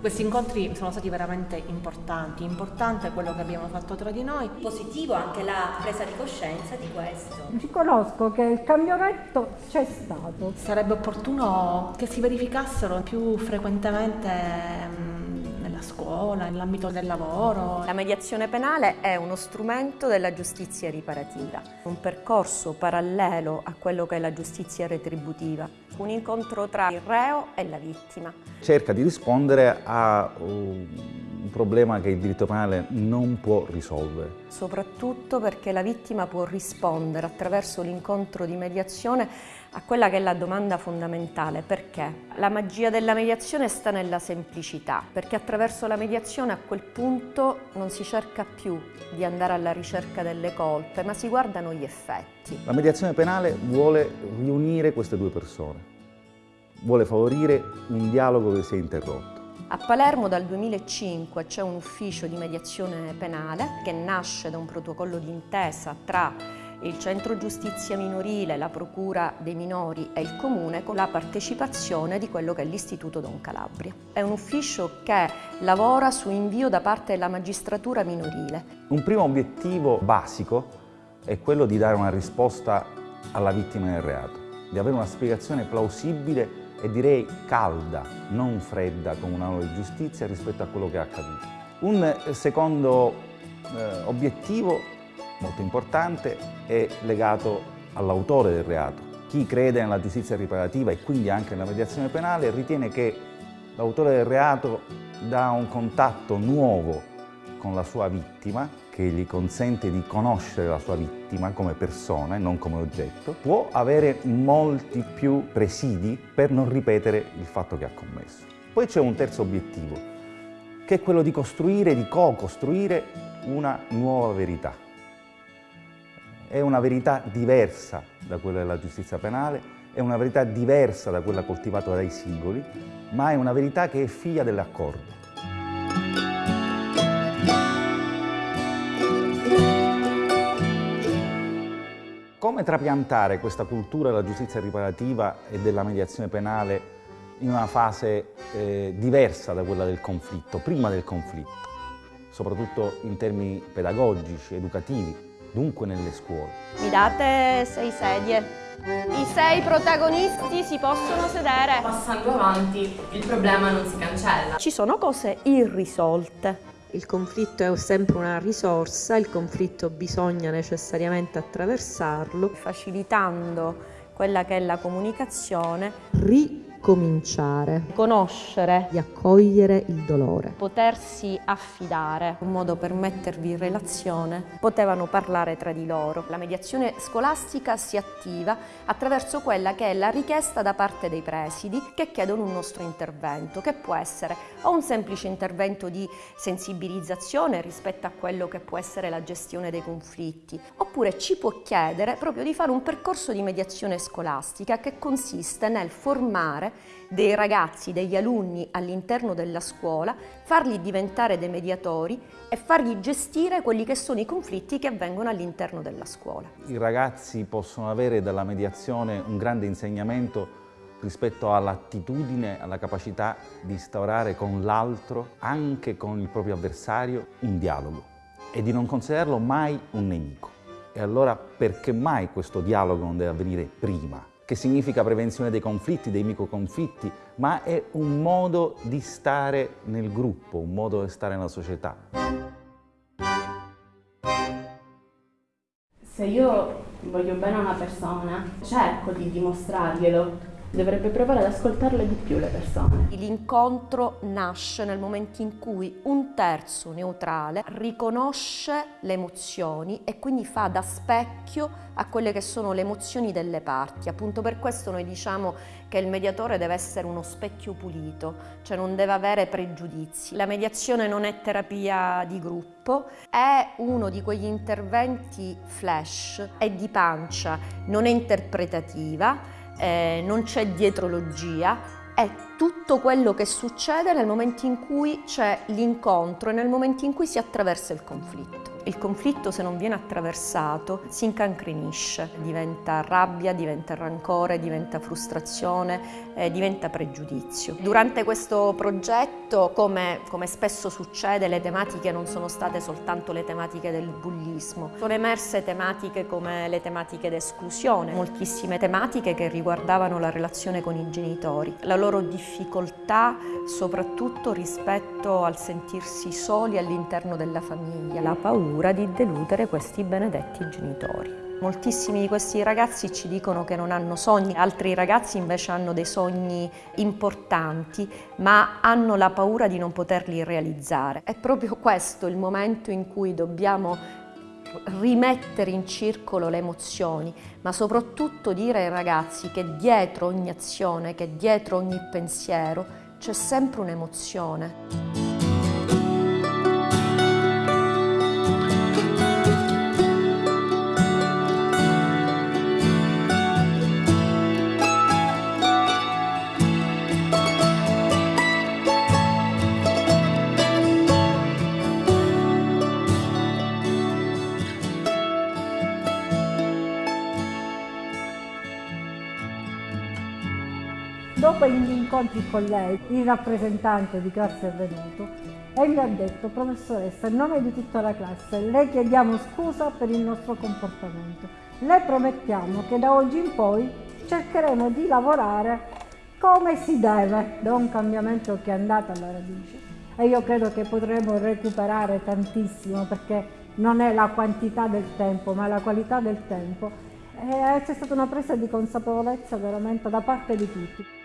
Questi incontri sono stati veramente importanti, importante quello che abbiamo fatto tra di noi. Positivo anche la presa di coscienza di questo. Riconosco che il cambiamento c'è stato. Sarebbe opportuno che si verificassero più frequentemente nella scuola, nell'ambito del lavoro. La mediazione penale è uno strumento della giustizia riparativa, un percorso parallelo a quello che è la giustizia retributiva, un incontro tra il reo e la vittima. Cerca di rispondere a un problema che il diritto penale non può risolvere. Soprattutto perché la vittima può rispondere attraverso l'incontro di mediazione a quella che è la domanda fondamentale, perché? La magia della mediazione sta nella semplicità, perché attraverso la mediazione a quel punto non si cerca più di andare alla ricerca delle colpe, ma si guardano gli effetti. La mediazione penale vuole riunire queste due persone, vuole favorire un dialogo che si è interrotto. A Palermo dal 2005 c'è un ufficio di mediazione penale che nasce da un protocollo d'intesa tra il Centro Giustizia Minorile, la Procura dei Minori e il Comune con la partecipazione di quello che è l'Istituto Don Calabria. È un ufficio che lavora su invio da parte della magistratura minorile. Un primo obiettivo basico è quello di dare una risposta alla vittima del reato, di avere una spiegazione plausibile e direi calda, non fredda come una nuova giustizia rispetto a quello che è accaduto. Un secondo eh, obiettivo molto importante è legato all'autore del reato. Chi crede nella giustizia riparativa e quindi anche nella mediazione penale ritiene che l'autore del reato dà un contatto nuovo con la sua vittima, che gli consente di conoscere la sua vittima come persona e non come oggetto, può avere molti più presidi per non ripetere il fatto che ha commesso. Poi c'è un terzo obiettivo, che è quello di costruire, di co-costruire una nuova verità è una verità diversa da quella della giustizia penale, è una verità diversa da quella coltivata dai singoli, ma è una verità che è figlia dell'accordo. Come trapiantare questa cultura della giustizia riparativa e della mediazione penale in una fase eh, diversa da quella del conflitto, prima del conflitto, soprattutto in termini pedagogici, educativi, dunque nelle scuole. Mi date sei sedie? I sei protagonisti si possono sedere. Passando avanti, il problema non si cancella. Ci sono cose irrisolte. Il conflitto è sempre una risorsa, il conflitto bisogna necessariamente attraversarlo. Facilitando quella che è la comunicazione. Ri cominciare, conoscere, di accogliere il dolore, potersi affidare, un modo per mettervi in relazione, potevano parlare tra di loro. La mediazione scolastica si attiva attraverso quella che è la richiesta da parte dei presidi che chiedono un nostro intervento, che può essere o un semplice intervento di sensibilizzazione rispetto a quello che può essere la gestione dei conflitti, oppure ci può chiedere proprio di fare un percorso di mediazione scolastica che consiste nel formare dei ragazzi, degli alunni all'interno della scuola, farli diventare dei mediatori e fargli gestire quelli che sono i conflitti che avvengono all'interno della scuola. I ragazzi possono avere dalla mediazione un grande insegnamento rispetto all'attitudine, alla capacità di instaurare con l'altro, anche con il proprio avversario, un dialogo e di non considerarlo mai un nemico. E allora perché mai questo dialogo non deve avvenire prima? Che significa prevenzione dei conflitti, dei microconflitti, ma è un modo di stare nel gruppo, un modo di stare nella società. Se io voglio bene a una persona, cerco di dimostrarglielo, dovrebbe provare ad ascoltarle di più le persone. L'incontro nasce nel momento in cui un terzo neutrale riconosce le emozioni e quindi fa da specchio a quelle che sono le emozioni delle parti. Appunto per questo noi diciamo che il mediatore deve essere uno specchio pulito, cioè non deve avere pregiudizi. La mediazione non è terapia di gruppo, è uno di quegli interventi flash, è di pancia, non è interpretativa, eh, non c'è dietrologia, è tutto quello che succede nel momento in cui c'è l'incontro e nel momento in cui si attraversa il conflitto. Il conflitto se non viene attraversato si incancrenisce, diventa rabbia, diventa rancore, diventa frustrazione, eh, diventa pregiudizio. Durante questo progetto, come, come spesso succede, le tematiche non sono state soltanto le tematiche del bullismo, sono emerse tematiche come le tematiche d'esclusione, moltissime tematiche che riguardavano la relazione con i genitori, la loro difficoltà soprattutto rispetto al sentirsi soli all'interno della famiglia, la paura di deludere questi benedetti genitori. Moltissimi di questi ragazzi ci dicono che non hanno sogni, altri ragazzi invece hanno dei sogni importanti, ma hanno la paura di non poterli realizzare. È proprio questo il momento in cui dobbiamo rimettere in circolo le emozioni, ma soprattutto dire ai ragazzi che dietro ogni azione, che dietro ogni pensiero c'è sempre un'emozione. Dopo gli incontri con lei, il rappresentante di classe è venuto e mi ha detto, professoressa, in nome di tutta la classe, le chiediamo scusa per il nostro comportamento. Le promettiamo che da oggi in poi cercheremo di lavorare come si deve, da un cambiamento che è andato alla radice. E io credo che potremo recuperare tantissimo perché non è la quantità del tempo, ma la qualità del tempo. C'è stata una presa di consapevolezza veramente da parte di tutti.